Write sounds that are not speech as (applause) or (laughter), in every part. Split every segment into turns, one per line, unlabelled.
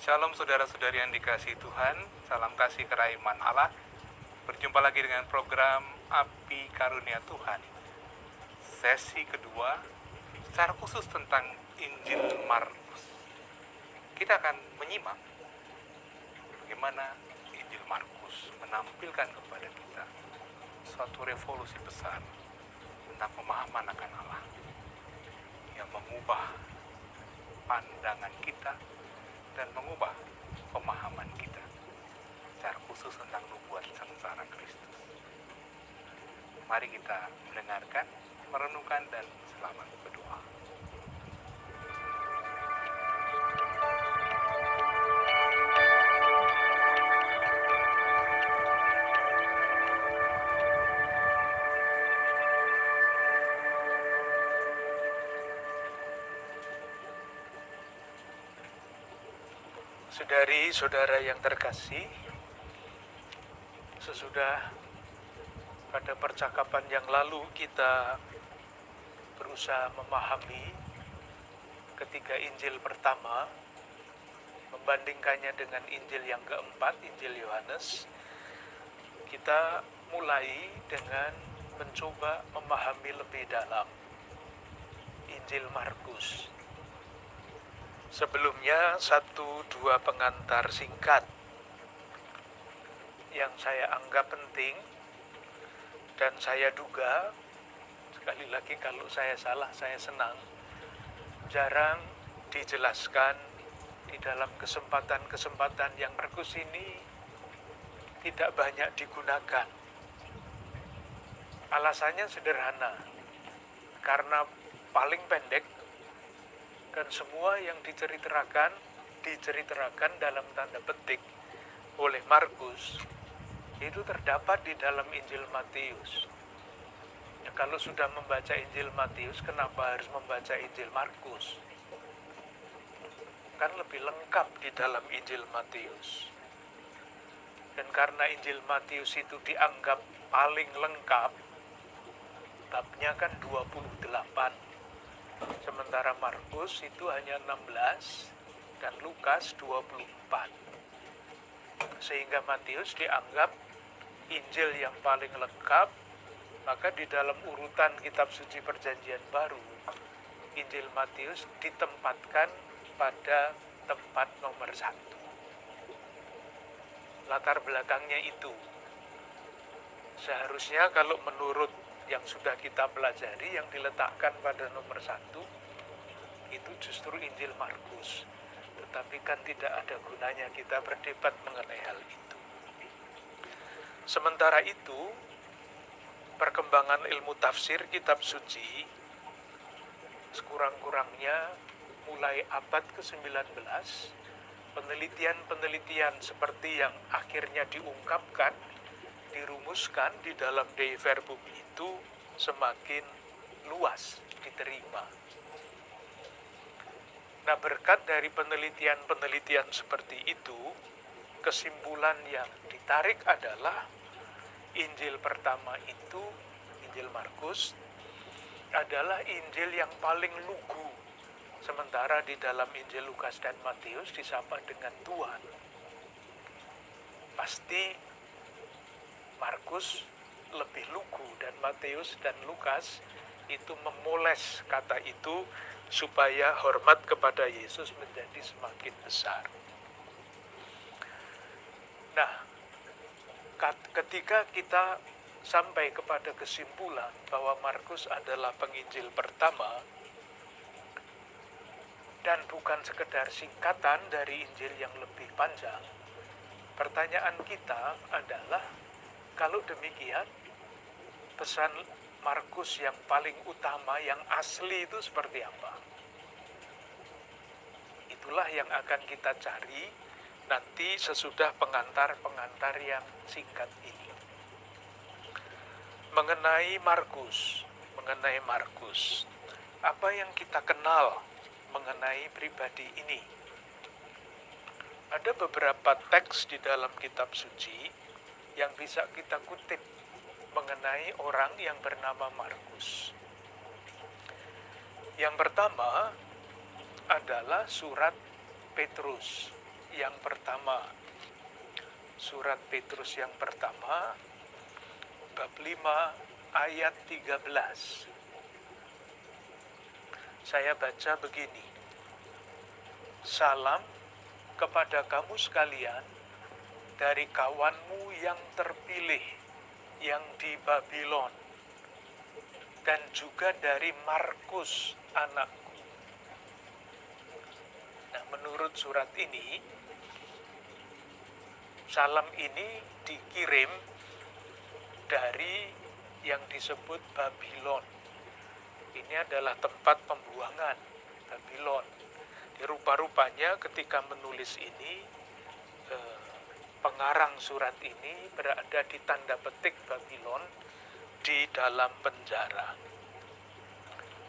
Shalom saudara-saudari yang dikasih Tuhan, salam kasih keraiman Allah. Berjumpa lagi dengan program Api Karunia Tuhan. Sesi kedua, secara khusus tentang Injil Markus. Kita akan menyimak bagaimana Injil Markus menampilkan kepada kita suatu revolusi besar tentang pemahaman akan Allah yang mengubah pandangan kita dan mengubah pemahaman kita secara khusus tentang nubuat sengsara Kristus. Mari kita mendengarkan, merenungkan, dan selamat berdoa.
Saudari-saudara yang terkasih, sesudah pada percakapan yang lalu kita berusaha memahami ketiga Injil pertama, membandingkannya dengan Injil yang keempat, Injil Yohanes, kita mulai dengan mencoba memahami lebih dalam Injil Markus. Sebelumnya satu dua pengantar singkat yang saya anggap penting dan saya duga sekali lagi kalau saya salah saya senang jarang dijelaskan di dalam kesempatan-kesempatan yang Markus ini tidak banyak digunakan. Alasannya sederhana, karena paling pendek dan semua yang diceritakan diceritakan dalam tanda petik oleh Markus itu terdapat di dalam Injil Matius. Ya, kalau sudah membaca Injil Matius, kenapa harus membaca Injil Markus? Kan lebih lengkap di dalam Injil Matius. Dan karena Injil Matius itu dianggap paling lengkap, babnya kan 28 Sementara Markus itu hanya 16 dan Lukas 24. Sehingga Matius dianggap Injil yang paling lengkap, maka di dalam urutan kitab suci perjanjian baru, Injil Matius ditempatkan pada tempat nomor satu. Latar belakangnya itu. Seharusnya kalau menurut yang sudah kita pelajari yang diletakkan pada nomor satu itu justru Injil Markus. Tetapi kan tidak ada gunanya kita berdebat mengenai hal itu. Sementara itu perkembangan ilmu tafsir kitab suci sekurang-kurangnya mulai abad ke-19 penelitian-penelitian seperti yang akhirnya diungkapkan dirumuskan di dalam Dei Verbum itu semakin luas diterima. Nah, berkat dari penelitian-penelitian seperti itu, kesimpulan yang ditarik adalah Injil pertama itu, Injil Markus, adalah Injil yang paling lugu. Sementara di dalam Injil Lukas dan Matius disapa dengan Tuhan. Pasti Markus lebih lugu dan Matius dan Lukas itu memoles kata itu supaya hormat kepada Yesus menjadi semakin besar. Nah, ketika kita sampai kepada kesimpulan bahwa Markus adalah penginjil pertama dan bukan sekedar singkatan dari Injil yang lebih panjang, pertanyaan kita adalah kalau demikian, pesan Markus yang paling utama, yang asli itu seperti apa? Itulah yang akan kita cari nanti sesudah pengantar-pengantar yang singkat ini. Mengenai Markus, mengenai Markus, apa yang kita kenal mengenai pribadi ini? Ada beberapa teks di dalam kitab suci yang bisa kita kutip mengenai orang yang bernama Markus. Yang pertama adalah surat Petrus. yang pertama. Surat Petrus yang pertama bab 5 ayat 13. Saya baca begini. Salam kepada kamu sekalian dari kawanmu yang terpilih yang di Babylon dan juga dari Markus anakku. Nah, menurut surat ini salam ini dikirim dari yang disebut Babylon. Ini adalah tempat pembuangan Babylon. Rupa-rupanya ketika menulis ini, eh, pengarang surat ini berada di tanda petik Babylon di dalam penjara.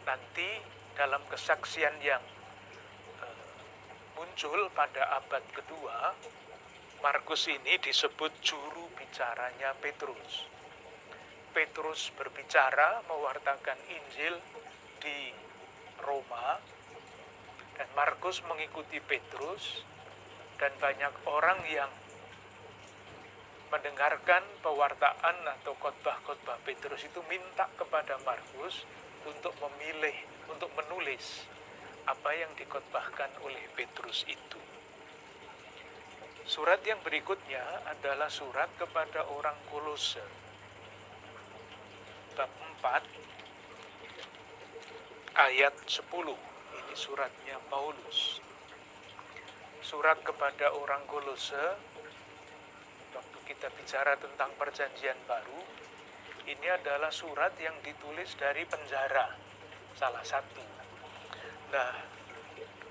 Nanti dalam kesaksian yang eh, muncul pada abad kedua, Markus ini disebut juru bicaranya Petrus. Petrus berbicara mewartakan Injil di Roma dan Markus mengikuti Petrus dan banyak orang yang mendengarkan pewartaan atau khotbah-khotbah Petrus itu minta kepada Markus untuk memilih, untuk menulis apa yang dikhotbahkan oleh Petrus itu. Surat yang berikutnya adalah surat kepada orang Kolose bab 4 ayat 10. Ini suratnya Paulus. Surat kepada orang Kolose waktu kita bicara tentang perjanjian baru, ini adalah surat yang ditulis dari penjara salah satu. Nah,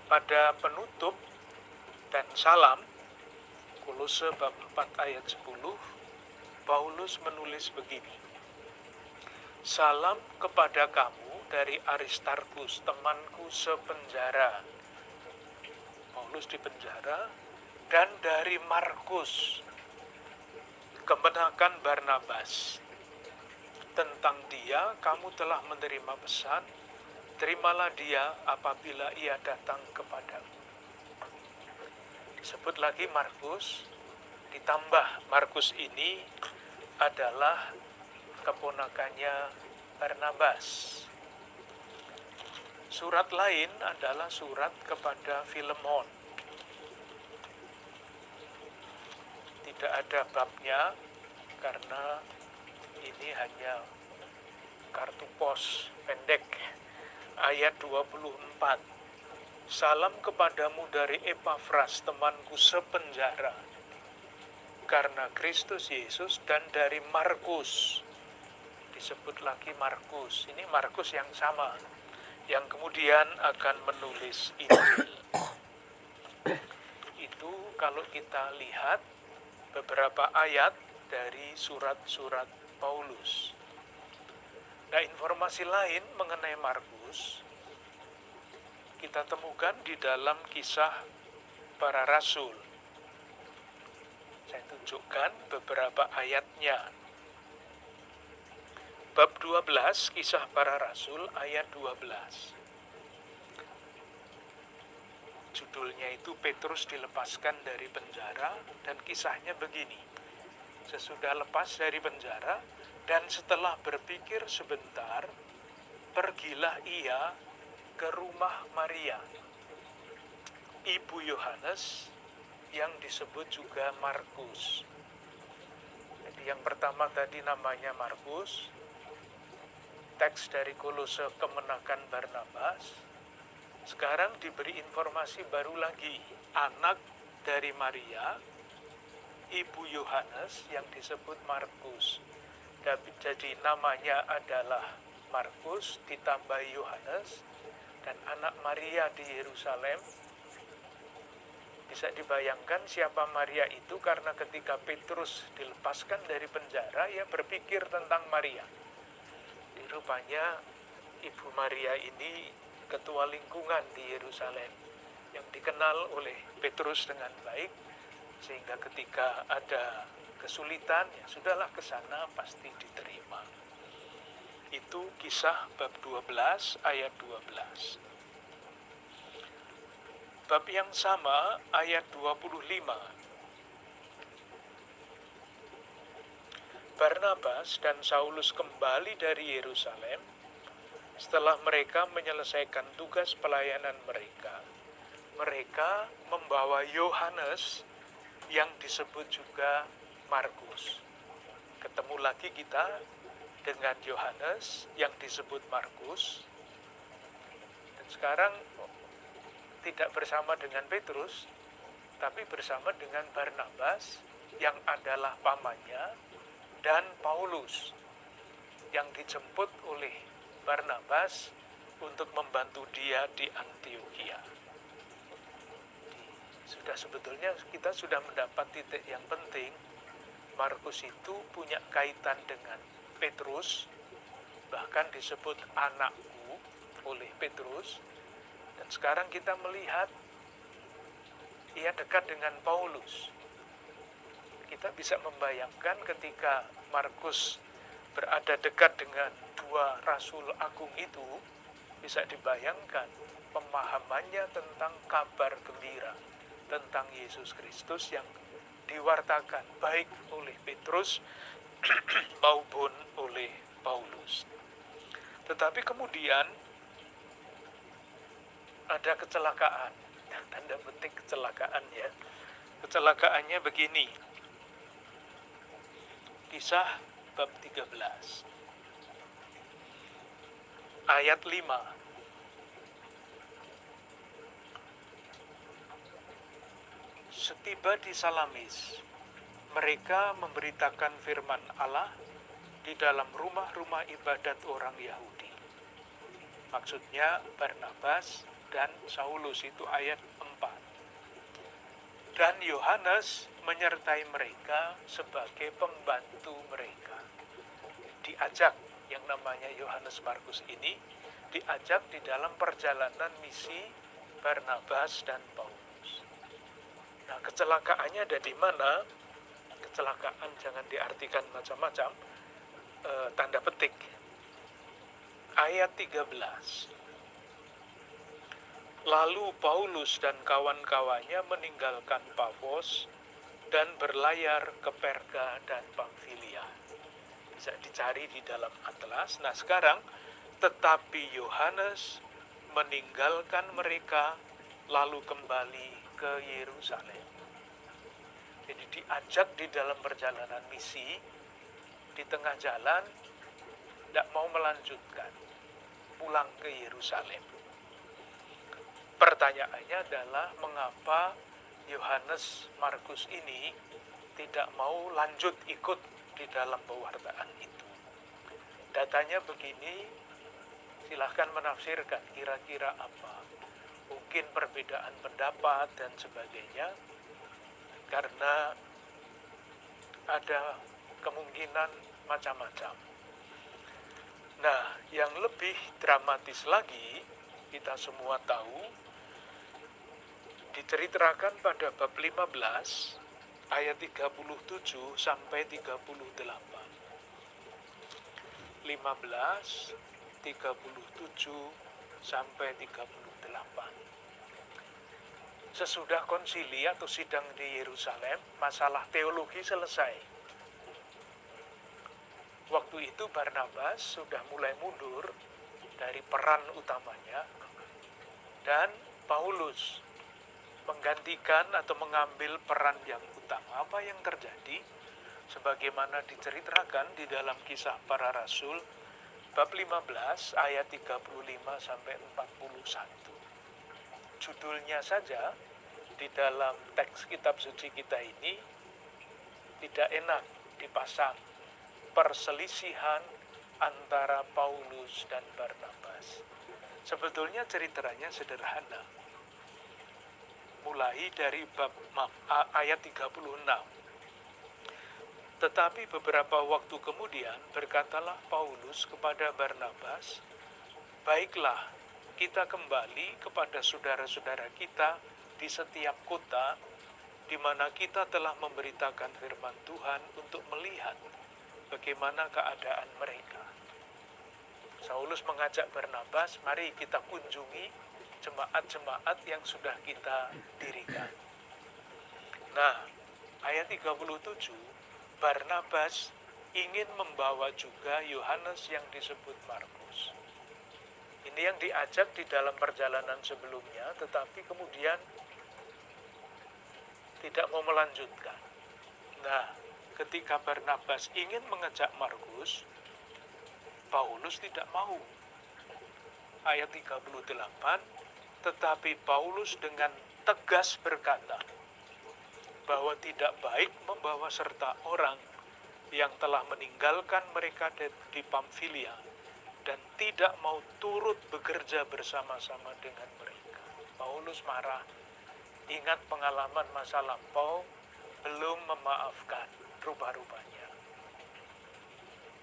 pada penutup dan salam Kolose bab 4 ayat 10 Paulus menulis begini Salam kepada kamu dari Aristarkus, temanku sepenjara. Paulus di penjara dan dari Markus, kemenakan Barnabas. Tentang dia kamu telah menerima pesan, terimalah dia apabila ia datang kepadamu. Disebut lagi Markus, ditambah Markus ini adalah keponakannya Barnabas. Surat lain adalah surat kepada Filemon. Tidak ada babnya karena ini hanya kartu pos pendek. Ayat 24. Salam kepadamu dari Epafras, temanku sepenjara. Karena Kristus Yesus dan dari Markus, disebut lagi Markus. Ini Markus yang sama, yang kemudian akan menulis Injil. (coughs) Itu kalau kita lihat beberapa ayat dari surat-surat Paulus. Nah, informasi lain mengenai Markus kita temukan di dalam kisah para rasul. Saya tunjukkan beberapa ayatnya bab 12 kisah para rasul ayat 12. Judulnya itu Petrus dilepaskan dari penjara dan kisahnya begini. Sesudah lepas dari penjara dan setelah berpikir sebentar, pergilah ia ke rumah Maria, ibu Yohanes yang disebut juga Markus. Jadi yang pertama tadi namanya Markus, teks dari Kolose kemenakan Barnabas, sekarang diberi informasi baru lagi, anak dari Maria, ibu Yohanes yang disebut Markus. Jadi namanya adalah Markus ditambah Yohanes dan anak Maria di Yerusalem. Bisa dibayangkan siapa Maria itu karena ketika Petrus dilepaskan dari penjara, ia berpikir tentang Maria rupanya Ibu Maria ini ketua lingkungan di Yerusalem yang dikenal oleh Petrus dengan baik sehingga ketika ada kesulitan ya sudahlah ke sana pasti diterima. Itu kisah bab 12 ayat 12. bab yang sama ayat 25. Barnabas dan Saulus kembali dari Yerusalem setelah mereka menyelesaikan tugas pelayanan mereka. Mereka membawa Yohanes yang disebut juga Markus. Ketemu lagi kita dengan Yohanes yang disebut Markus. Dan sekarang tidak bersama dengan Petrus, tapi bersama dengan Barnabas yang adalah pamannya dan Paulus yang dijemput oleh Barnabas untuk membantu dia di Antioquia. Sudah sebetulnya kita sudah mendapat titik yang penting. Markus itu punya kaitan dengan Petrus, bahkan disebut anakku oleh Petrus, dan sekarang kita melihat ia dekat dengan Paulus. Kita bisa membayangkan ketika Markus berada dekat dengan dua rasul agung itu, bisa dibayangkan pemahamannya tentang kabar gembira tentang Yesus Kristus yang diwartakan baik oleh Petrus (clears throat) maupun oleh Paulus. Tetapi kemudian ada kecelakaan. Tanda petik kecelakaan ya. Kecelakaannya begini. Kisah bab 13. Ayat 5. Setiba di Salamis, mereka memberitakan firman Allah di dalam rumah-rumah ibadat orang Yahudi. Maksudnya Barnabas dan Saulus itu ayat 4. Dan Yohanes menyertai mereka sebagai pembantu mereka. Diajak yang namanya Yohanes Markus ini diajak di dalam perjalanan misi Barnabas dan Paulus. Nah, kecelakaannya ada di mana? Kecelakaan jangan diartikan macam-macam. E, tanda petik. Ayat 13. Lalu Paulus dan kawan-kawannya meninggalkan Pafos dan berlayar ke Perga dan Pamfilia. Bisa dicari di dalam atlas. Nah sekarang, tetapi Yohanes meninggalkan mereka lalu kembali ke Yerusalem. Jadi diajak di dalam perjalanan misi, di tengah jalan, tidak mau melanjutkan, pulang ke Yerusalem Pertanyaannya adalah mengapa Yohanes Markus ini tidak mau lanjut ikut di dalam pewartaan itu. Datanya begini, silahkan menafsirkan kira-kira apa. Mungkin perbedaan pendapat dan sebagainya, karena ada kemungkinan macam-macam. Nah, yang lebih dramatis lagi, kita semua tahu diceritakan pada bab 15 ayat 37 sampai 38. 15 37 sampai 38. Sesudah konsili atau sidang di Yerusalem, masalah teologi selesai. Waktu itu Barnabas sudah mulai mundur dari peran utamanya dan Paulus menggantikan atau mengambil peran yang utama. Apa yang terjadi? Sebagaimana diceritakan di dalam kisah para rasul bab 15 ayat 35 sampai 41. Judulnya saja di dalam teks kitab suci kita ini tidak enak dipasang perselisihan antara Paulus dan Barnabas. Sebetulnya ceritanya sederhana mulai dari bab ayat 36. Tetapi beberapa waktu kemudian berkatalah Paulus kepada Barnabas, "Baiklah, kita kembali kepada saudara-saudara kita di setiap kota di mana kita telah memberitakan firman Tuhan untuk melihat bagaimana keadaan mereka." Saulus mengajak Barnabas, "Mari kita kunjungi jemaat-jemaat yang sudah kita dirikan. Nah, ayat 37, Barnabas ingin membawa juga Yohanes yang disebut Markus. Ini yang diajak di dalam perjalanan sebelumnya, tetapi kemudian tidak mau melanjutkan. Nah, ketika Barnabas ingin mengajak Markus, Paulus tidak mau. Ayat 38, tetapi Paulus dengan tegas berkata bahwa tidak baik membawa serta orang yang telah meninggalkan mereka di Pamfilia dan tidak mau turut bekerja bersama-sama dengan mereka. Paulus marah, ingat pengalaman masa lampau, belum memaafkan rubah-rubahnya.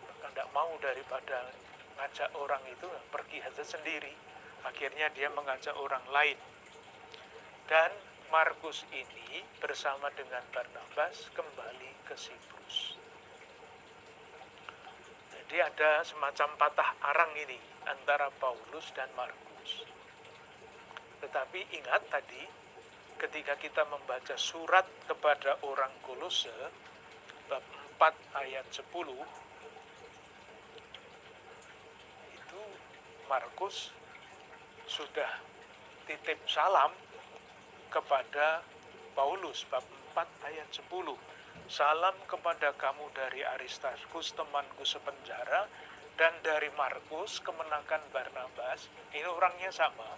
Maka tidak mau daripada ngajak orang itu pergi saja sendiri. Akhirnya dia mengajak orang lain. Dan Markus ini bersama dengan Barnabas kembali ke Siprus. Jadi ada semacam patah arang ini antara Paulus dan Markus. Tetapi ingat tadi, ketika kita membaca surat kepada orang Kolose, bab 4 ayat 10, itu Markus sudah titip salam kepada Paulus, bab 4 ayat 10 Salam kepada kamu dari Aristarkus, temanku sepenjara, dan dari Markus, kemenakan Barnabas. Ini orangnya sama.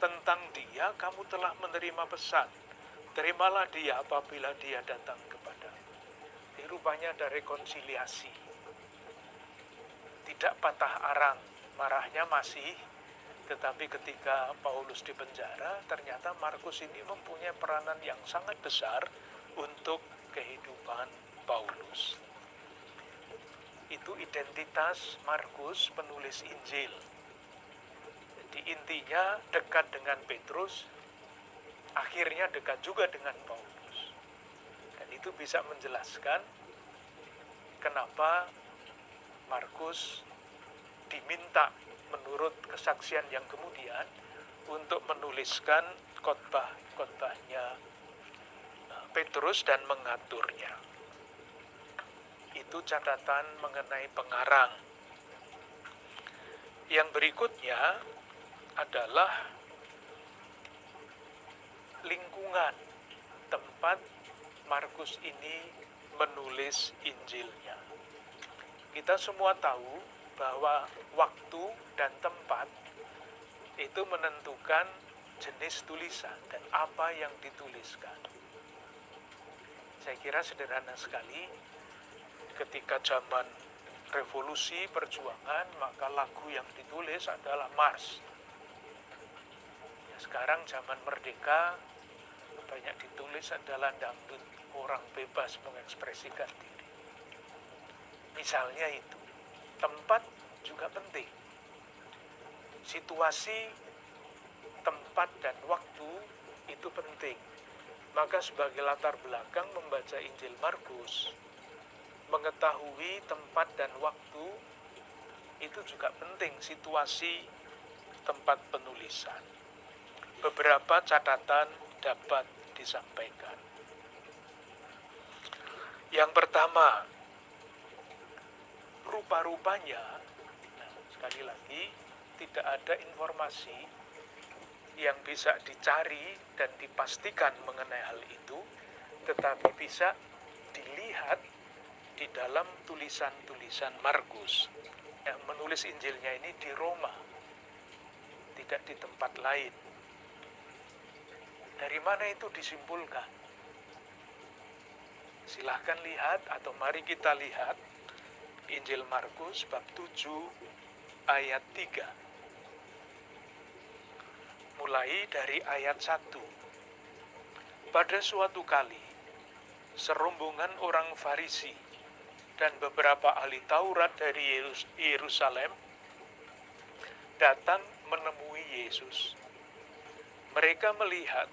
Tentang dia, kamu telah menerima pesan. Terimalah dia apabila dia datang kepada. Ini rupanya ada rekonsiliasi. Tidak patah arang, marahnya masih tetapi ketika Paulus di penjara, ternyata Markus ini mempunyai peranan yang sangat besar untuk kehidupan Paulus. Itu identitas Markus penulis Injil. Jadi intinya dekat dengan Petrus, akhirnya dekat juga dengan Paulus. Dan itu bisa menjelaskan kenapa Markus diminta menurut kesaksian yang kemudian untuk menuliskan khotbah-khotbahnya Petrus dan mengaturnya. Itu catatan mengenai pengarang. Yang berikutnya adalah lingkungan tempat Markus ini menulis Injilnya. Kita semua tahu bahwa waktu dan tempat itu menentukan jenis tulisan dan apa yang dituliskan. Saya kira sederhana sekali ketika zaman revolusi perjuangan maka lagu yang ditulis adalah Mars. Ya, sekarang zaman merdeka banyak ditulis adalah dangdut orang bebas mengekspresikan diri. Misalnya itu, tempat juga penting. Situasi, tempat, dan waktu itu penting maka sebagai latar belakang membaca Injil Markus, mengetahui tempat dan waktu itu juga penting situasi tempat penulisan. Beberapa catatan dapat disampaikan. Yang pertama, rupa-rupanya, nah, sekali lagi, tidak ada informasi yang bisa dicari dan dipastikan mengenai hal itu, tetapi bisa dilihat di dalam tulisan-tulisan Markus yang menulis Injilnya ini di Roma, tidak di tempat lain. Dari mana itu disimpulkan? Silahkan lihat atau mari kita lihat Injil Markus bab 7 ayat 3 mulai dari ayat 1. Pada suatu kali, serombongan orang Farisi dan beberapa ahli Taurat dari Yerusalem datang menemui Yesus. Mereka melihat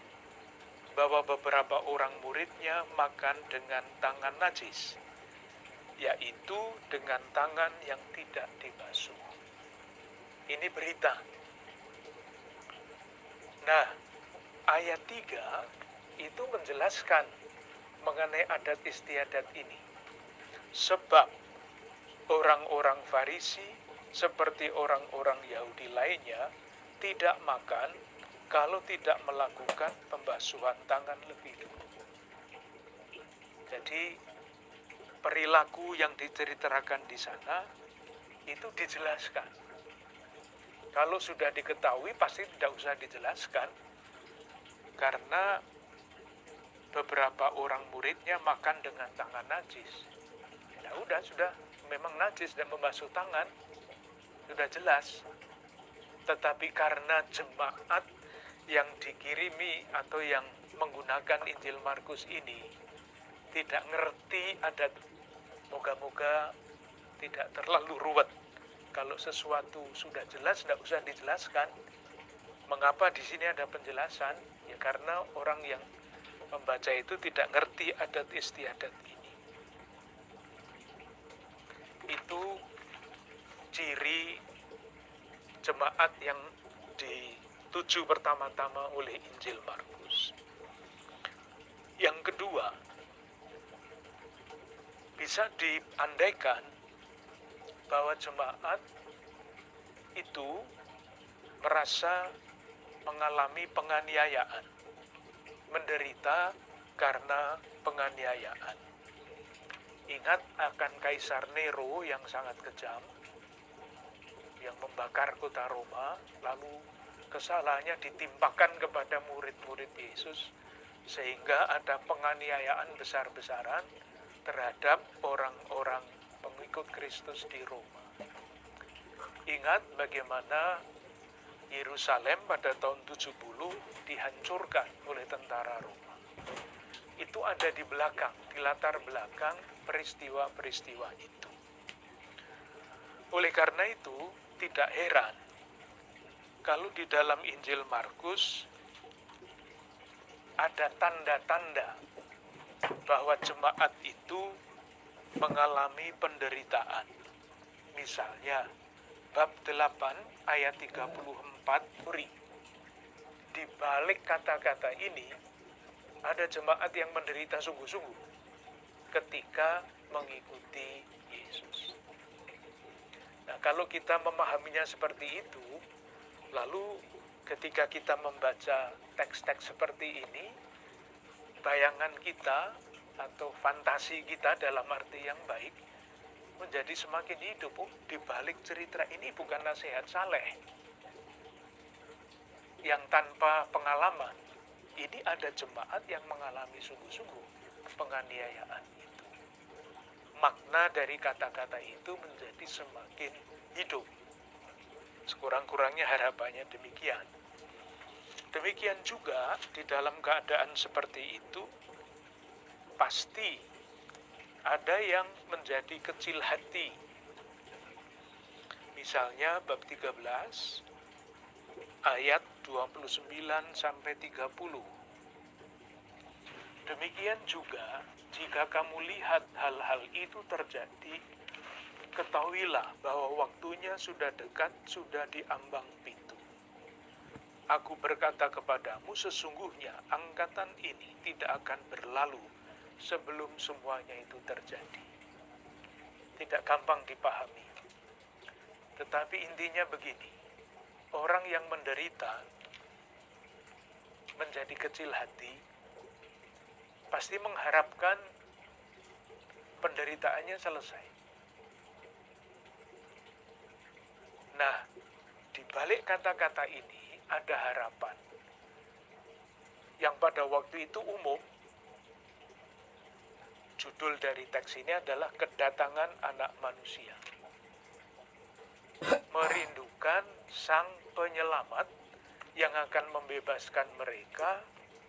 bahwa beberapa orang muridnya makan dengan tangan najis, yaitu dengan tangan yang tidak dibasuh. Ini berita Nah, ayat 3 itu menjelaskan mengenai adat istiadat ini. Sebab orang-orang Farisi seperti orang-orang Yahudi lainnya tidak makan kalau tidak melakukan pembasuhan tangan lebih dulu. Jadi perilaku yang diceritakan di sana itu dijelaskan. Kalau sudah diketahui pasti tidak usah dijelaskan karena beberapa orang muridnya makan dengan tangan najis. Ya udah sudah memang najis dan membasuh tangan sudah jelas. Tetapi karena jemaat yang dikirimi atau yang menggunakan Injil Markus ini tidak ngerti adat moga-moga tidak terlalu ruwet. Kalau sesuatu sudah jelas tidak usah dijelaskan. Mengapa di sini ada penjelasan? Ya karena orang yang membaca itu tidak ngerti adat istiadat ini. Itu ciri jemaat yang dituju pertama-tama oleh Injil Markus. Yang kedua, bisa diandaikan bahwa jemaat itu merasa mengalami penganiayaan, menderita karena penganiayaan. Ingat akan Kaisar Nero yang sangat kejam, yang membakar kota Roma, lalu kesalahannya ditimpakan kepada murid-murid Yesus, sehingga ada penganiayaan besar-besaran terhadap orang-orang pengikut Kristus di Roma. Ingat bagaimana Yerusalem pada tahun 70 dihancurkan oleh tentara Roma. Itu ada di belakang, di latar belakang peristiwa-peristiwa itu. Oleh karena itu, tidak heran kalau di dalam Injil Markus ada tanda-tanda bahwa jemaat itu mengalami penderitaan. Misalnya, bab 8 ayat 34 Uri. Di balik kata-kata ini, ada jemaat yang menderita sungguh-sungguh ketika mengikuti Yesus. Nah, kalau kita memahaminya seperti itu, lalu ketika kita membaca teks-teks seperti ini, bayangan kita atau fantasi kita dalam arti yang baik menjadi semakin hidup. Oh, di balik cerita ini bukan nasihat saleh yang tanpa pengalaman. Ini ada jemaat yang mengalami sungguh-sungguh penganiayaan itu. Makna dari kata-kata itu menjadi semakin hidup. Sekurang-kurangnya harapannya demikian. Demikian juga di dalam keadaan seperti itu, pasti ada yang menjadi kecil hati. Misalnya bab 13 ayat 29 sampai 30. Demikian juga jika kamu lihat hal-hal itu terjadi, ketahuilah bahwa waktunya sudah dekat, sudah diambang pintu. Aku berkata kepadamu, sesungguhnya angkatan ini tidak akan berlalu sebelum semuanya itu terjadi. Tidak gampang dipahami. Tetapi intinya begini, orang yang menderita menjadi kecil hati pasti mengharapkan penderitaannya selesai. Nah, di balik kata-kata ini ada harapan yang pada waktu itu umum. Judul dari teks ini adalah kedatangan anak manusia. Merindukan sang penyelamat yang akan membebaskan mereka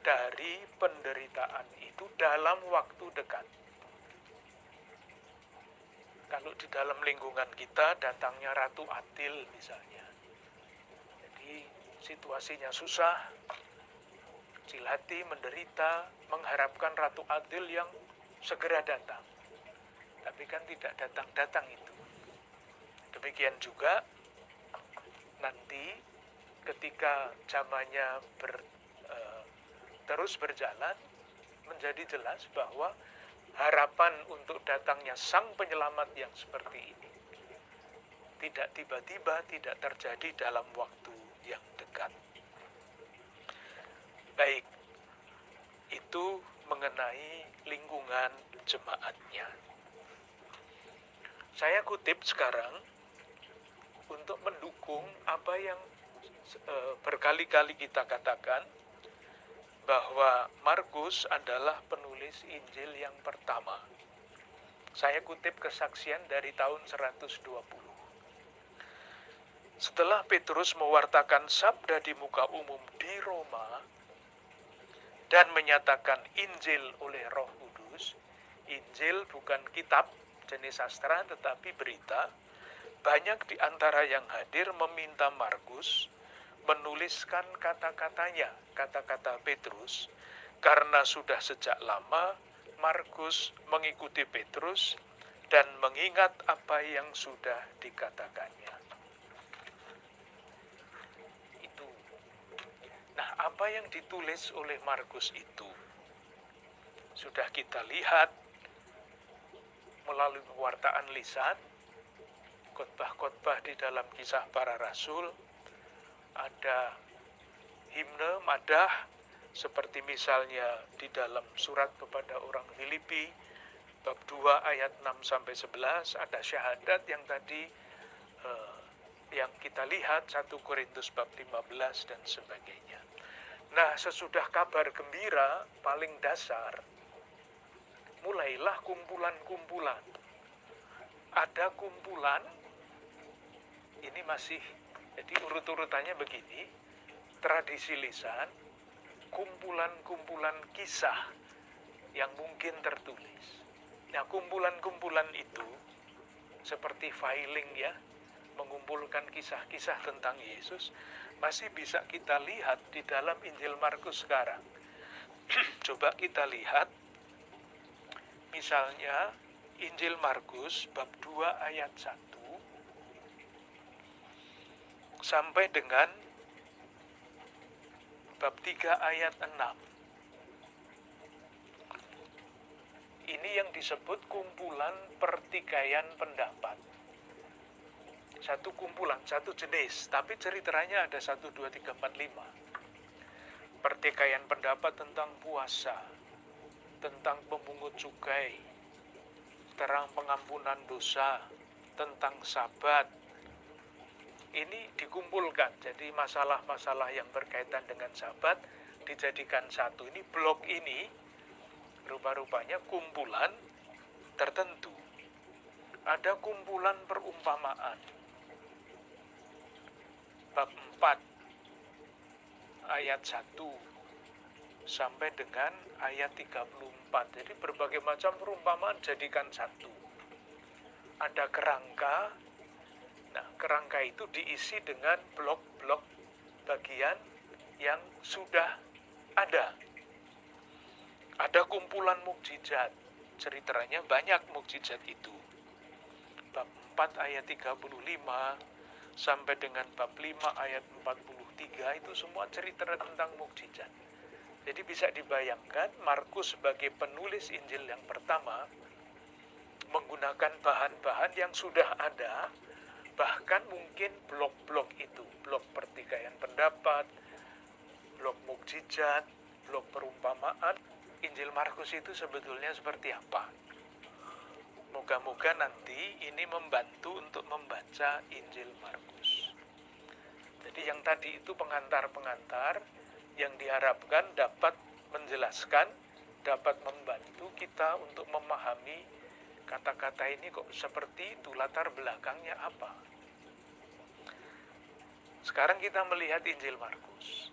dari penderitaan itu dalam waktu dekat. Kalau di dalam lingkungan kita datangnya Ratu Atil misalnya. Situasinya susah, kecil hati, menderita, mengharapkan Ratu Adil yang segera datang. Tapi kan tidak datang-datang itu. Demikian juga nanti ketika zamannya ber, uh, terus berjalan menjadi jelas bahwa harapan untuk datangnya sang penyelamat yang seperti ini tidak tiba-tiba tidak terjadi dalam waktu yang dekat. Baik, itu mengenai lingkungan jemaatnya. Saya kutip sekarang untuk mendukung apa yang e, berkali-kali kita katakan bahwa Markus adalah penulis Injil yang pertama. Saya kutip kesaksian dari tahun 120. Setelah Petrus mewartakan sabda di muka umum di Roma dan menyatakan Injil oleh Roh Kudus, Injil bukan kitab jenis sastra tetapi berita, banyak di antara yang hadir meminta Markus menuliskan kata-katanya, kata-kata Petrus, karena sudah sejak lama Markus mengikuti Petrus dan mengingat apa yang sudah dikatakannya. Nah, apa yang ditulis oleh Markus itu sudah kita lihat melalui pewartaan lisan, khotbah-khotbah di dalam kisah para rasul, ada himne madah seperti misalnya di dalam surat kepada orang Filipi bab 2 ayat 6 sampai 11 ada syahadat yang tadi eh, yang kita lihat 1 Korintus bab 15 dan sebagainya. Nah, sesudah kabar gembira paling dasar, mulailah kumpulan-kumpulan. Ada kumpulan, ini masih, jadi urut-urutannya begini, tradisi lisan, kumpulan-kumpulan kisah yang mungkin tertulis. Nah, kumpulan-kumpulan itu seperti filing ya, mengumpulkan kisah-kisah tentang Yesus, masih bisa kita lihat di dalam Injil Markus sekarang. (clears throat) Coba kita lihat misalnya Injil Markus bab 2 ayat 1 sampai dengan bab 3 ayat 6. Ini yang disebut kumpulan pertikaian pendapat satu kumpulan, satu jenis, tapi ceritanya ada satu, dua, tiga, empat, lima. Pertikaian pendapat tentang puasa, tentang pemungut cukai, terang pengampunan dosa, tentang sabat. Ini dikumpulkan, jadi masalah-masalah yang berkaitan dengan sabat dijadikan satu. Ini blok ini rupa-rupanya kumpulan tertentu. Ada kumpulan perumpamaan bab 4 ayat 1 sampai dengan ayat 34. Jadi berbagai macam perumpamaan jadikan satu. Ada kerangka. Nah, kerangka itu diisi dengan blok-blok bagian yang sudah ada. Ada kumpulan mukjizat. Ceritanya banyak mukjizat itu. Bab 4 ayat 35 sampai dengan bab 5 ayat 43 itu semua cerita tentang mukjizat. Jadi bisa dibayangkan Markus sebagai penulis Injil yang pertama menggunakan bahan-bahan yang sudah ada, bahkan mungkin blok-blok itu, blok pertikaian pendapat, blok mukjizat, blok perumpamaan. Injil Markus itu sebetulnya seperti apa? Moga-moga nanti ini membantu untuk membaca Injil Markus. Jadi yang tadi itu pengantar-pengantar yang diharapkan dapat menjelaskan, dapat membantu kita untuk memahami kata-kata ini kok seperti itu, latar belakangnya apa. Sekarang kita melihat Injil Markus.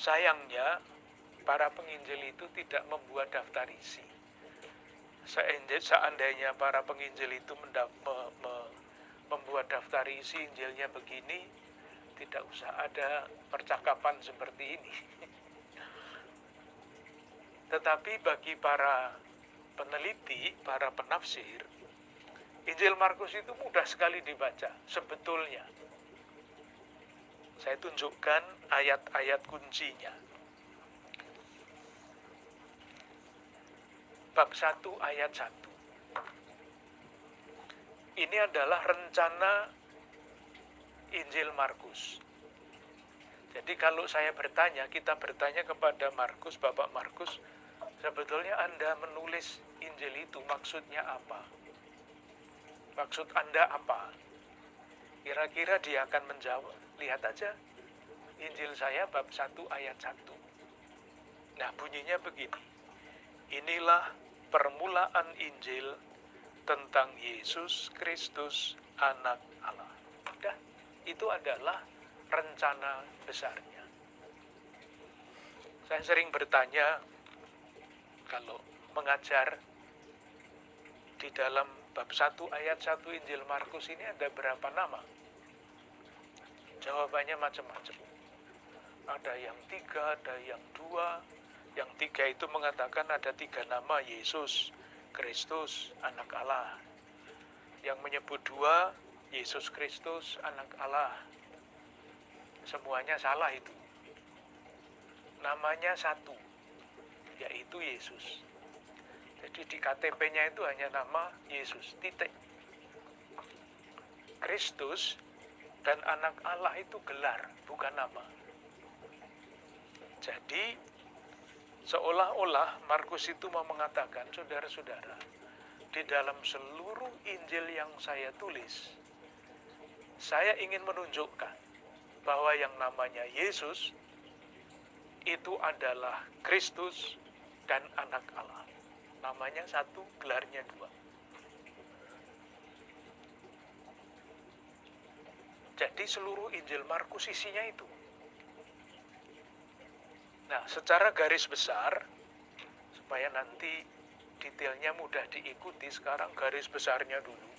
Sayangnya, para penginjil itu tidak membuat daftar isi seandainya para penginjil itu mendap, me, me, membuat daftar isi Injilnya begini, tidak usah ada percakapan seperti ini. (laughs) Tetapi bagi para peneliti, para penafsir, Injil Markus itu mudah sekali dibaca sebetulnya. Saya tunjukkan ayat-ayat kuncinya. Bab 1 ayat 1. Ini adalah rencana Injil Markus. Jadi kalau saya bertanya, kita bertanya kepada Markus, Bapak Markus, sebetulnya Anda menulis Injil itu maksudnya apa? Maksud Anda apa? Kira-kira dia akan menjawab. Lihat aja Injil saya bab 1 ayat 1. Nah, bunyinya begini. Inilah permulaan Injil tentang Yesus Kristus anak itu adalah rencana besarnya. Saya sering bertanya kalau mengajar di dalam bab 1 ayat 1 Injil Markus ini ada berapa nama? Jawabannya macam-macam. Ada yang tiga, ada yang dua. Yang tiga itu mengatakan ada tiga nama Yesus, Kristus, anak Allah. Yang menyebut dua, Yesus Kristus, anak Allah semuanya salah itu. Namanya satu, yaitu Yesus. Jadi di KTP-nya itu hanya nama Yesus, titik. Kristus dan anak Allah itu gelar, bukan nama. Jadi seolah-olah Markus itu mau mengatakan, saudara-saudara, di dalam seluruh Injil yang saya tulis, saya ingin menunjukkan bahwa yang namanya Yesus itu adalah Kristus dan anak Allah. Namanya satu, gelarnya dua. Jadi seluruh Injil Markus isinya itu. Nah, secara garis besar, supaya nanti detailnya mudah diikuti, sekarang garis besarnya dulu.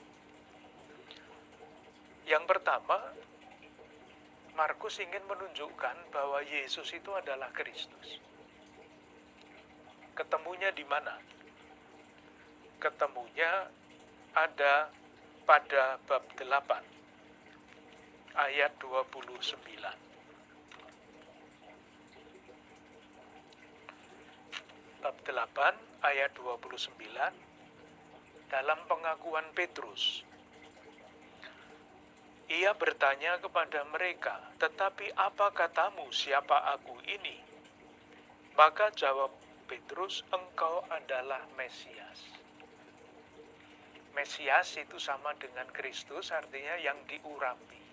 Yang pertama, Markus ingin menunjukkan bahwa Yesus itu adalah Kristus. Ketemunya di mana? Ketemunya ada pada bab 8 ayat 29. Bab 8 ayat 29 dalam pengakuan Petrus ia bertanya kepada mereka, "Tetapi apa katamu, siapa aku ini?" Maka jawab Petrus, "Engkau adalah Mesias." Mesias itu sama dengan Kristus, artinya yang diurapi.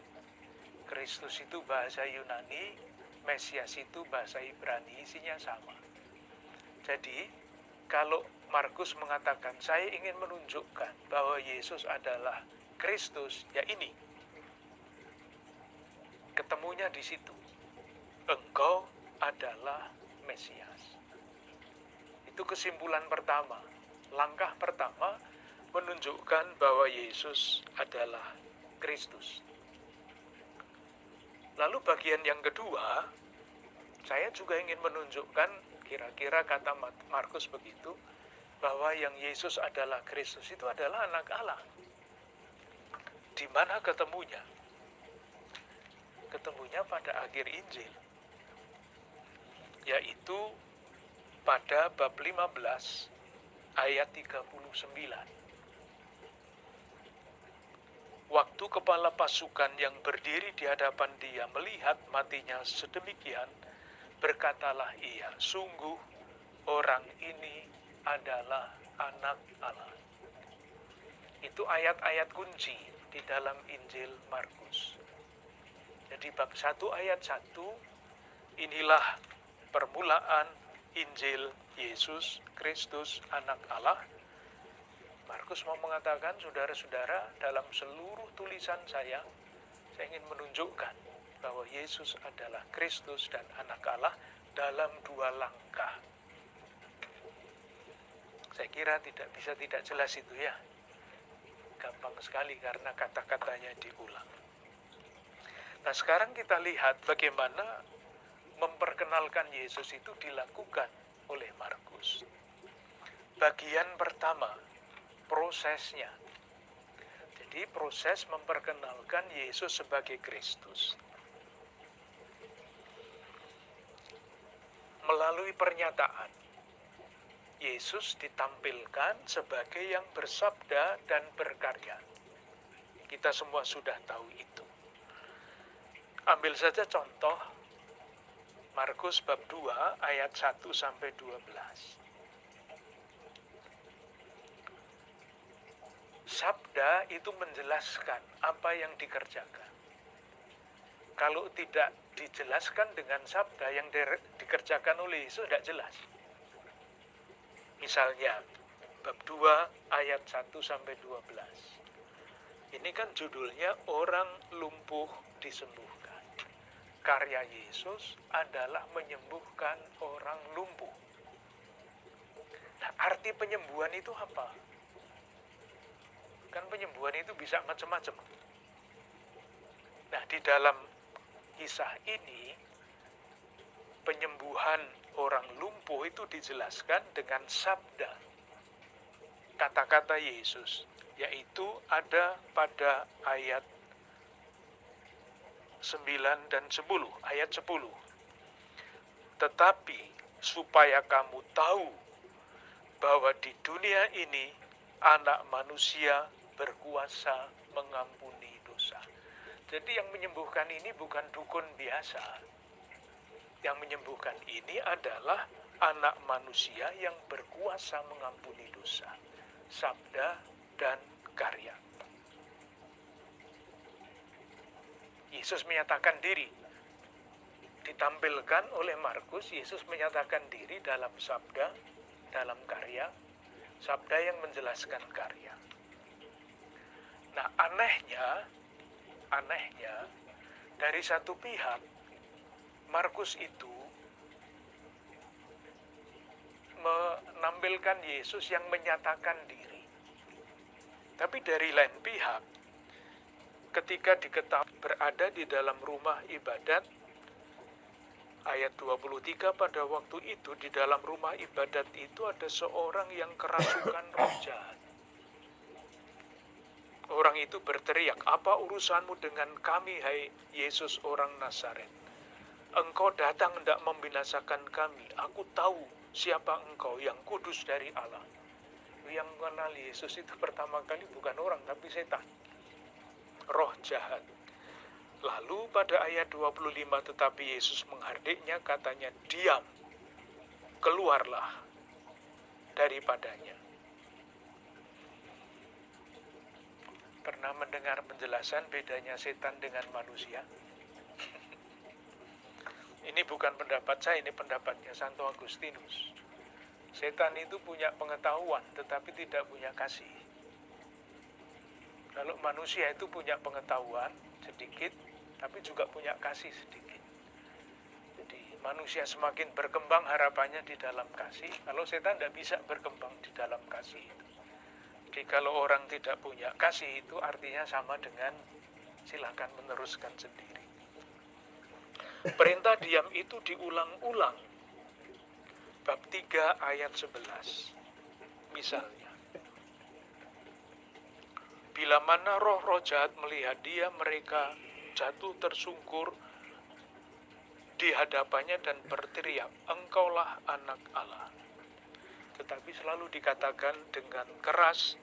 Kristus itu bahasa Yunani, Mesias itu bahasa Ibrani, isinya sama. Jadi, kalau Markus mengatakan, "Saya ingin menunjukkan bahwa Yesus adalah Kristus," ya ini ketemunya di situ. Engkau adalah Mesias. Itu kesimpulan pertama. Langkah pertama menunjukkan bahwa Yesus adalah Kristus. Lalu bagian yang kedua, saya juga ingin menunjukkan kira-kira kata Markus begitu, bahwa yang Yesus adalah Kristus itu adalah anak Allah. Di mana ketemunya? Ketemunya pada akhir Injil yaitu pada bab 15 ayat 39 Waktu kepala pasukan yang berdiri di hadapan dia melihat matinya sedemikian, berkatalah ia, sungguh orang ini adalah anak Allah. Itu ayat-ayat kunci di dalam Injil Markus. Jadi bab 1 ayat 1 inilah permulaan Injil Yesus Kristus anak Allah. Markus mau mengatakan saudara-saudara dalam seluruh tulisan saya saya ingin menunjukkan bahwa Yesus adalah Kristus dan anak Allah dalam dua langkah. Saya kira tidak bisa tidak jelas itu ya. Gampang sekali karena kata-katanya diulang. Nah sekarang kita lihat bagaimana memperkenalkan Yesus itu dilakukan oleh Markus. Bagian pertama, prosesnya. Jadi proses memperkenalkan Yesus sebagai Kristus. Melalui pernyataan, Yesus ditampilkan sebagai yang bersabda dan berkarya. Kita semua sudah tahu itu. Ambil saja contoh Markus bab 2 ayat 1 sampai 12. Sabda itu menjelaskan apa yang dikerjakan. Kalau tidak dijelaskan dengan sabda yang dikerjakan oleh Yesus tidak jelas. Misalnya, bab 2 ayat 1 sampai 12. Ini kan judulnya orang lumpuh disembuhkan. Karya Yesus adalah menyembuhkan orang lumpuh. Nah, arti penyembuhan itu apa? Kan penyembuhan itu bisa macam-macam. Nah, di dalam kisah ini penyembuhan orang lumpuh itu dijelaskan dengan sabda kata-kata Yesus yaitu ada pada ayat 9 dan 10 ayat 10 tetapi supaya kamu tahu bahwa di dunia ini anak manusia berkuasa mengampuni dosa. Jadi yang menyembuhkan ini bukan dukun biasa, yang menyembuhkan ini adalah anak manusia yang berkuasa mengampuni dosa, sabda dan karya. Yesus menyatakan diri. Ditampilkan oleh Markus, Yesus menyatakan diri dalam sabda, dalam karya, sabda yang menjelaskan karya. Nah, anehnya, anehnya, dari satu pihak, Markus itu menampilkan Yesus yang menyatakan diri. Tapi dari lain pihak, ketika diketahui berada di dalam rumah ibadat, ayat 23 pada waktu itu di dalam rumah ibadat itu ada seorang yang kerasukan roh jahat. Orang itu berteriak, apa urusanmu dengan kami, hai Yesus orang Nazaret? Engkau datang tidak membinasakan kami. Aku tahu siapa engkau yang kudus dari Allah. Yang mengenal Yesus itu pertama kali bukan orang tapi setan. Roh jahat. Lalu pada ayat 25 tetapi Yesus menghardiknya katanya diam. Keluarlah daripadanya. Pernah mendengar penjelasan bedanya setan dengan manusia? (laughs) Ini bukan pendapat saya, ini pendapatnya Santo Agustinus. Setan itu punya pengetahuan, tetapi tidak punya kasih. Kalau manusia itu punya pengetahuan sedikit, tapi juga punya kasih sedikit. Jadi manusia semakin berkembang harapannya di dalam kasih, kalau setan tidak bisa berkembang di dalam kasih itu. Jadi kalau orang tidak punya kasih itu artinya sama dengan silakan meneruskan sendiri. Perintah diam itu diulang-ulang. Bab 3 ayat 11. Misalnya. Bila mana roh-roh jahat melihat dia, mereka jatuh tersungkur di hadapannya dan berteriak, Engkaulah anak Allah. Tetapi selalu dikatakan dengan keras,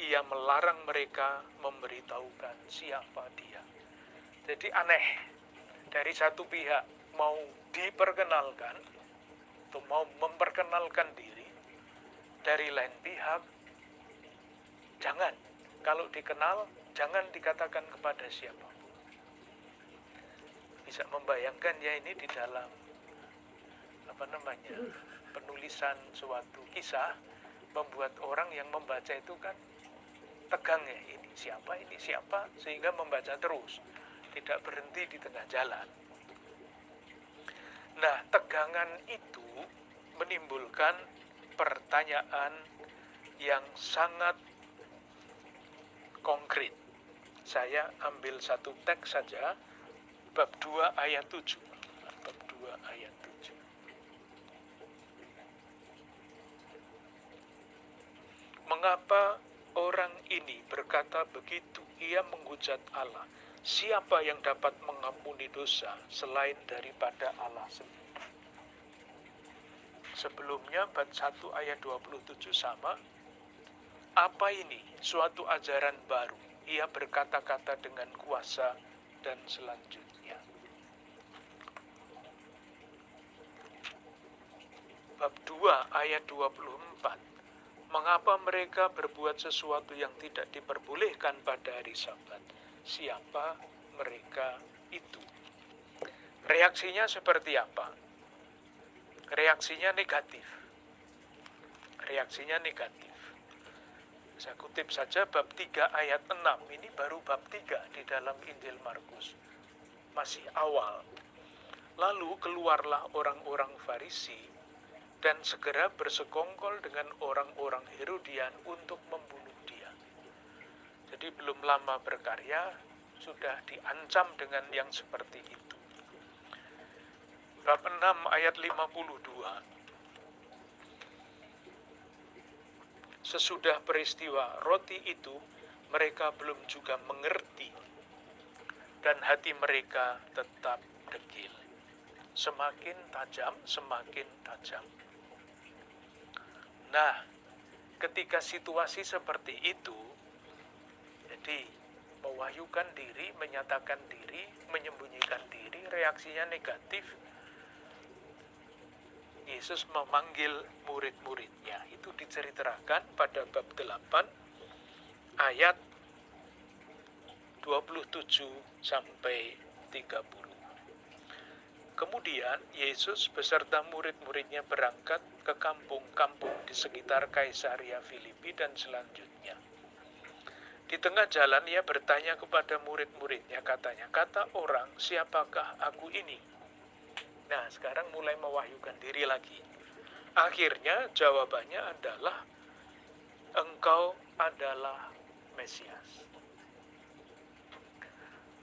ia melarang mereka memberitahukan siapa dia. Jadi aneh, dari satu pihak mau diperkenalkan atau mau memperkenalkan diri, dari lain pihak jangan. Kalau dikenal, jangan dikatakan kepada siapa. Bisa membayangkan ya ini di dalam apa namanya penulisan suatu kisah membuat orang yang membaca itu kan tegang ya ini siapa ini siapa sehingga membaca terus tidak berhenti di tengah jalan. Nah, tegangan itu menimbulkan pertanyaan yang sangat konkret. Saya ambil satu teks saja, bab 2 ayat 7. Bab 2 ayat 7. Mengapa orang ini berkata begitu? Ia menghujat Allah Siapa yang dapat mengampuni dosa selain daripada Allah sendiri? sebelumnya bab 1 ayat 27 sama. Apa ini? Suatu ajaran baru. Ia berkata-kata dengan kuasa dan selanjutnya. Bab 2 ayat 24. Mengapa mereka berbuat sesuatu yang tidak diperbolehkan pada hari Sabat? Siapa mereka itu? Reaksinya seperti apa? Reaksinya negatif. Reaksinya negatif. Saya kutip saja bab 3 ayat 6. Ini baru bab 3 di dalam Injil Markus. Masih awal. Lalu keluarlah orang-orang Farisi dan segera bersekongkol dengan orang-orang Herodian untuk membunuh dia. Jadi belum lama berkarya, sudah diancam dengan yang seperti itu. Bab 6 ayat 52 Sesudah peristiwa roti itu, mereka belum juga mengerti, dan hati mereka tetap degil. Semakin tajam, semakin tajam. Nah, ketika situasi seperti itu, jadi mewahyukan diri, menyatakan diri, menyembunyikan diri, reaksinya negatif, Yesus memanggil murid-muridnya. Itu diceritakan pada bab 8 ayat 27 sampai 30. Kemudian Yesus beserta murid-muridnya berangkat ke kampung-kampung di sekitar Kaisaria Filipi dan selanjutnya. Di tengah jalan ia bertanya kepada murid-muridnya katanya, kata orang, siapakah aku ini? Nah, sekarang mulai mewahyukan diri lagi. Akhirnya jawabannya adalah engkau adalah Mesias.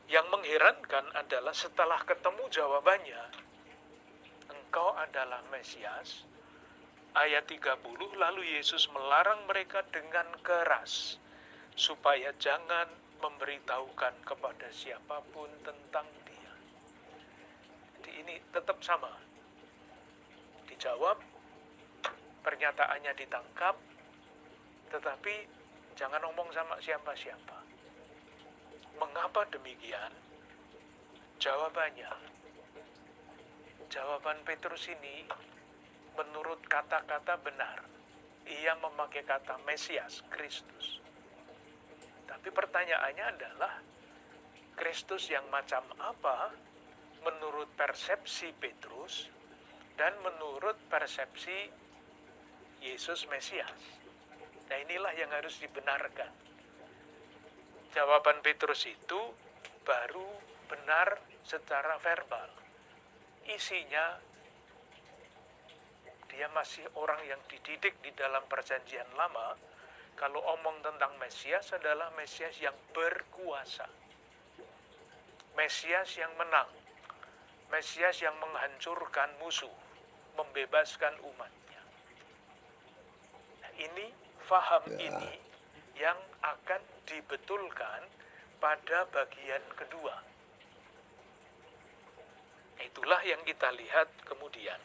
Yang mengherankan adalah setelah ketemu jawabannya, engkau adalah Mesias, ayat 30, lalu Yesus melarang mereka dengan keras supaya jangan memberitahukan kepada siapa pun tentang ini tetap sama. Dijawab, pernyataannya ditangkap, tetapi jangan ngomong sama siapa-siapa. Mengapa demikian? Jawabannya, jawaban Petrus ini menurut kata-kata benar. Ia memakai kata Mesias, Kristus. Tapi pertanyaannya adalah, Kristus yang macam apa menurut persepsi Petrus dan menurut persepsi Yesus Mesias. Nah inilah yang harus dibenarkan. Jawaban Petrus itu baru benar secara verbal. Isinya dia masih orang yang dididik di dalam perjanjian lama. Kalau omong tentang Mesias adalah Mesias yang berkuasa. Mesias yang menang Mesias yang menghancurkan musuh, membebaskan umatnya. Nah, ini faham ya. ini yang akan dibetulkan pada bagian kedua. Itulah yang kita lihat kemudian.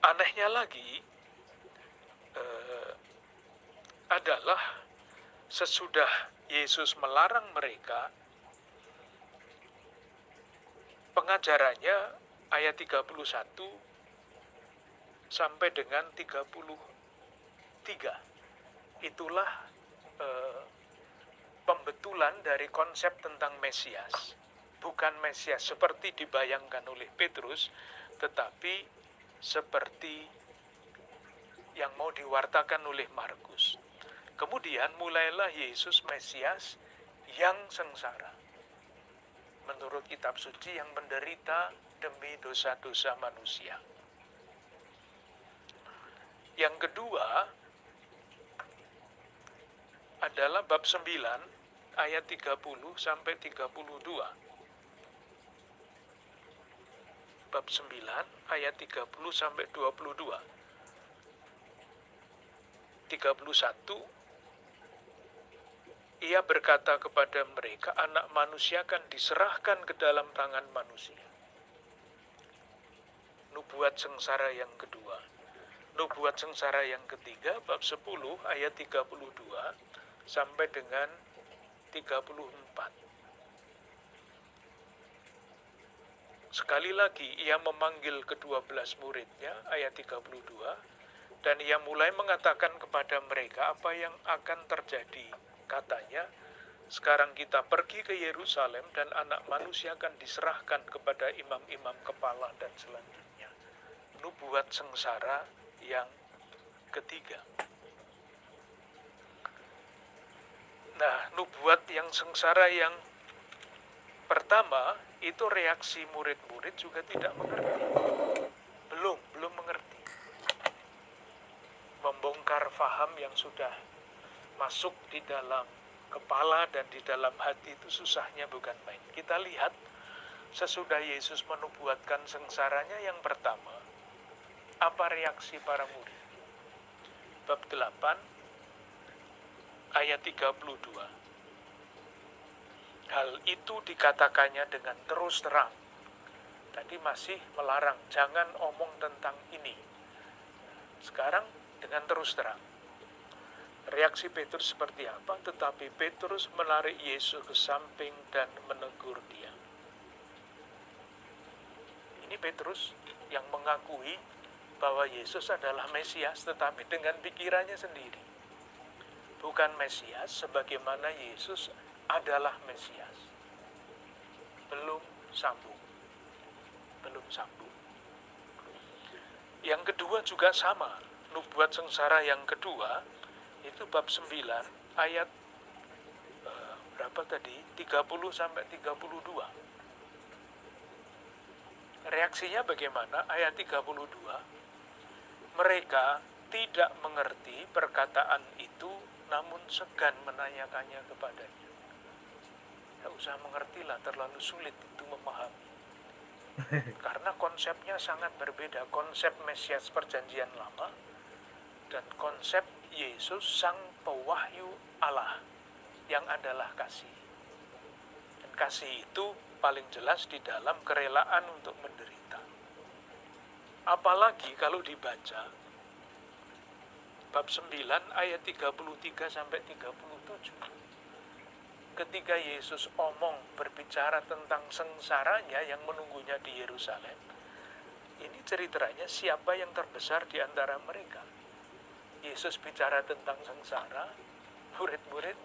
Anehnya lagi eh, adalah sesudah Yesus melarang mereka, pengajarannya ayat 31 sampai dengan 33. Itulah eh, pembetulan dari konsep tentang Mesias. Bukan Mesias seperti dibayangkan oleh Petrus, tetapi seperti yang mau diwartakan oleh Markus. Kemudian mulailah Yesus Mesias yang sengsara. Menurut kitab suci yang menderita demi dosa-dosa manusia. Yang kedua adalah bab 9 ayat 30 sampai 32. Bab 9 ayat 30 sampai 22. 31 ia berkata kepada mereka, anak manusia akan diserahkan ke dalam tangan manusia. Nubuat sengsara yang kedua. Nubuat sengsara yang ketiga, bab 10 ayat 32 sampai dengan 34. Sekali lagi ia memanggil kedua belas muridnya, ayat 32, dan ia mulai mengatakan kepada mereka apa yang akan terjadi. Katanya, sekarang kita pergi ke Yerusalem dan anak manusia akan diserahkan kepada imam-imam kepala dan selanjutnya. Nubuat sengsara yang ketiga. Nah, nubuat yang sengsara yang pertama itu reaksi murid-murid juga tidak mengerti. Belum, belum mengerti. Membongkar faham yang sudah masuk di dalam kepala dan di dalam hati itu susahnya bukan main. Kita lihat sesudah Yesus menubuatkan sengsaranya yang pertama, apa reaksi para murid? Bab 8 ayat 32. Hal itu dikatakannya dengan terus terang. Tadi masih melarang, jangan omong tentang ini. Sekarang dengan terus terang. Reaksi Petrus seperti apa? Tetapi Petrus menarik Yesus ke samping dan menegur dia. Ini Petrus yang mengakui bahwa Yesus adalah Mesias, tetapi dengan pikirannya sendiri. Bukan Mesias sebagaimana Yesus adalah Mesias. Belum sambung. Belum sambung. Yang kedua juga sama. Nubuat sengsara yang kedua itu bab 9 ayat uh, berapa tadi? 30 sampai 32. Reaksinya bagaimana? Ayat 32. Mereka tidak mengerti perkataan itu namun segan menanyakannya kepadanya. Tidak usah mengerti lah, terlalu sulit itu memahami. (laughs) Karena konsepnya sangat berbeda. Konsep Mesias perjanjian lama dan konsep Yesus sang pewahyu Allah yang adalah kasih. Dan kasih itu paling jelas di dalam kerelaan untuk menderita. Apalagi kalau dibaca bab 9 ayat 33 sampai 37 ketika Yesus omong berbicara tentang sengsaranya yang menunggunya di Yerusalem, ini ceritanya siapa yang terbesar di antara mereka. Yesus bicara tentang sengsara, murid-murid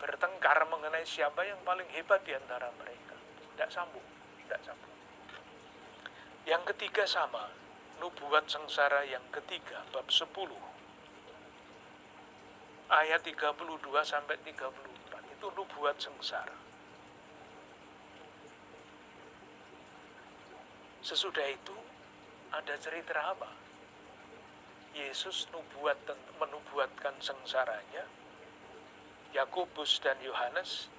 bertengkar mengenai siapa yang paling hebat di antara mereka. Tidak sambung, tidak sambung. Yang ketiga sama, nubuat sengsara yang ketiga, bab 10, ayat 32 sampai 30 itu nubuat sengsara. Sesudah itu ada cerita apa? Yesus nubuat menubuatkan sengsaranya. Yakobus dan Yohanes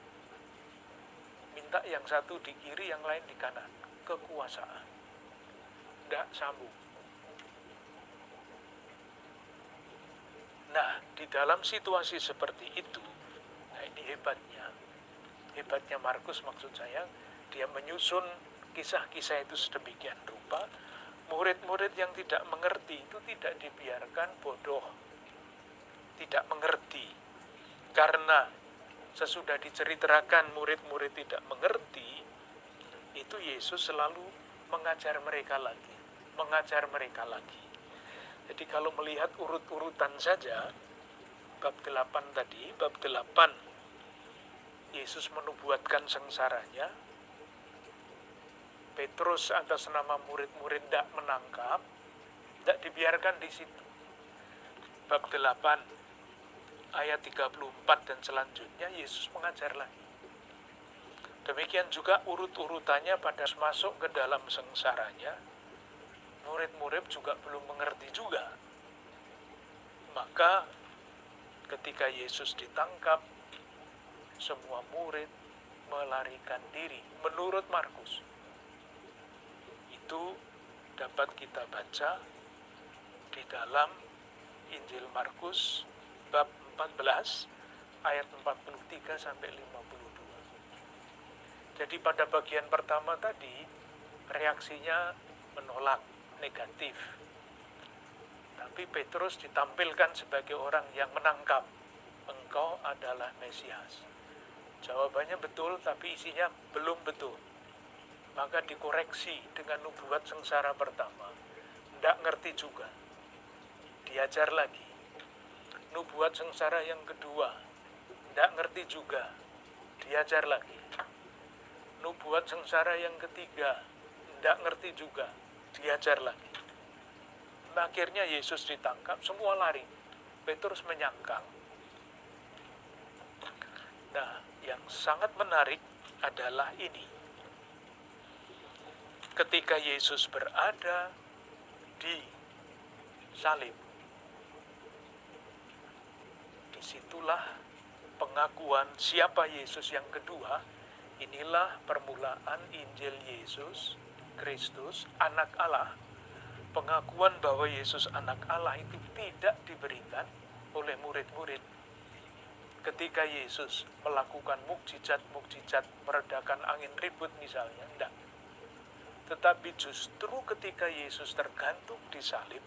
minta yang satu di kiri, yang lain di kanan. Kekuasaan. Tidak sambung. Nah, di dalam situasi seperti itu, ini hebatnya. Hebatnya Markus maksud saya, dia menyusun kisah-kisah itu sedemikian rupa, murid-murid yang tidak mengerti itu tidak dibiarkan bodoh, tidak mengerti. Karena sesudah diceritakan murid-murid tidak mengerti, itu Yesus selalu mengajar mereka lagi, mengajar mereka lagi. Jadi kalau melihat urut-urutan saja, bab 8 tadi, bab 8 Yesus menubuatkan sengsaranya, Petrus atas nama murid-murid tidak menangkap, tidak dibiarkan di situ. Bab 8 ayat 34 dan selanjutnya Yesus mengajar lagi. Demikian juga urut-urutannya pada masuk ke dalam sengsaranya, murid-murid juga belum mengerti juga. Maka ketika Yesus ditangkap, semua murid melarikan diri menurut Markus. Itu dapat kita baca di dalam Injil Markus bab 14 ayat 43 sampai 52. Jadi pada bagian pertama tadi reaksinya menolak negatif. Tapi Petrus ditampilkan sebagai orang yang menangkap engkau adalah Mesias. Jawabannya betul tapi isinya belum betul. Maka dikoreksi dengan nubuat sengsara pertama. Tidak ngerti juga. Diajar lagi. Nubuat sengsara yang kedua. Tidak ngerti juga. Diajar lagi. Nubuat sengsara yang ketiga. Tidak ngerti juga. Diajar lagi. Akhirnya Yesus ditangkap, semua lari. Petrus menyangkal. Nah, yang sangat menarik adalah ini. Ketika Yesus berada di salib, di situlah pengakuan siapa Yesus yang kedua. Inilah permulaan Injil Yesus Kristus, anak Allah. Pengakuan bahwa Yesus anak Allah itu tidak diberikan oleh murid-murid ketika Yesus melakukan mukjizat-mukjizat meredakan angin ribut misalnya, enggak. Tetapi justru ketika Yesus tergantung di salib,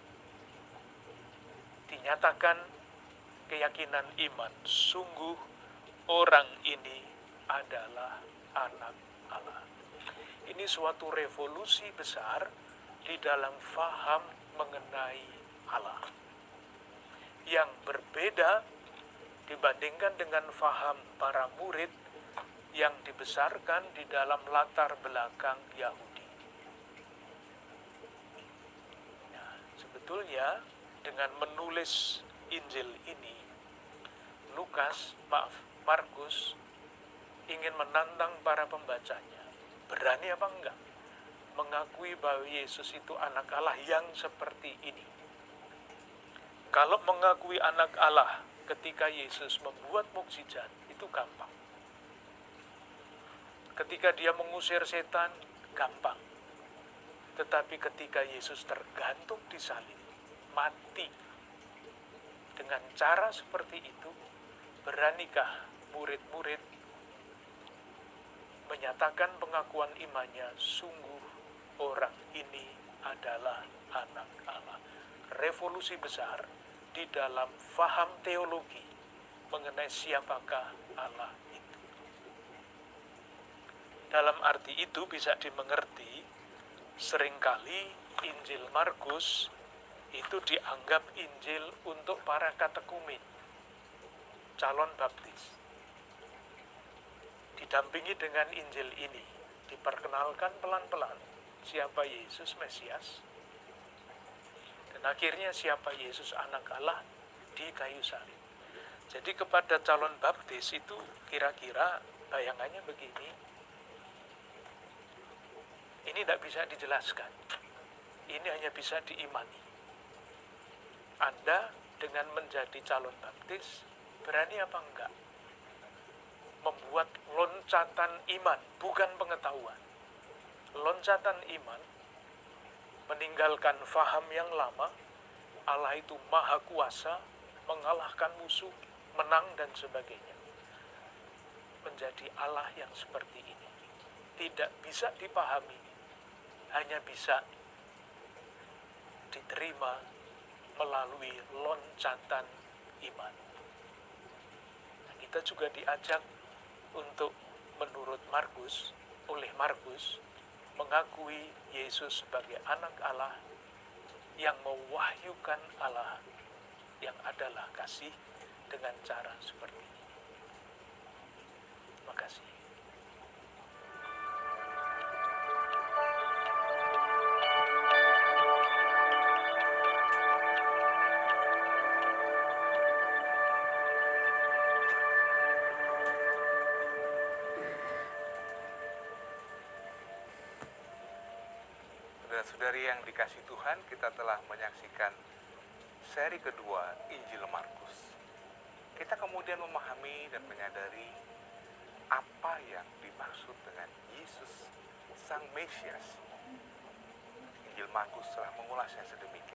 dinyatakan keyakinan iman, sungguh orang ini adalah anak Allah. Ini suatu revolusi besar di dalam faham mengenai Allah. Yang berbeda dibandingkan dengan faham para murid yang dibesarkan di dalam latar belakang Yahudi. Nah, sebetulnya dengan menulis Injil ini, Lukas, maaf, Markus ingin menantang para pembacanya. Berani apa enggak? Mengakui bahwa Yesus itu anak Allah yang seperti ini. Kalau mengakui anak Allah ketika Yesus membuat mukjizat itu gampang. Ketika dia mengusir setan, gampang. Tetapi ketika Yesus tergantung di salib, mati dengan cara seperti itu, beranikah murid-murid menyatakan pengakuan imannya, sungguh orang ini adalah anak Allah. Revolusi besar di dalam faham teologi mengenai siapakah Allah itu. Dalam arti itu bisa dimengerti, sering kali Injil Markus itu dianggap Injil untuk para katekumen, calon baptis. Didampingi dengan Injil ini, diperkenalkan pelan-pelan siapa Yesus Mesias, akhirnya siapa Yesus anak Allah di kayu salib. Jadi kepada calon baptis itu kira-kira bayangannya begini. Ini tidak bisa dijelaskan. Ini hanya bisa diimani. Anda dengan menjadi calon baptis, berani apa enggak? Membuat loncatan iman, bukan pengetahuan. Loncatan iman meninggalkan faham yang lama, Allah itu maha kuasa, mengalahkan musuh, menang dan sebagainya. Menjadi Allah yang seperti ini. Tidak bisa dipahami, hanya bisa diterima melalui loncatan iman. Nah, kita juga diajak untuk menurut Markus, oleh Markus, mengakui Yesus sebagai anak Allah yang mewahyukan Allah yang adalah kasih dengan cara seperti ini. Terima kasih.
Saudara-saudari yang dikasih Tuhan, kita telah menyaksikan seri kedua Injil Markus. Kita kemudian memahami dan menyadari apa yang dimaksud dengan Yesus Sang Mesias. Injil Markus telah mengulasnya sedemikian.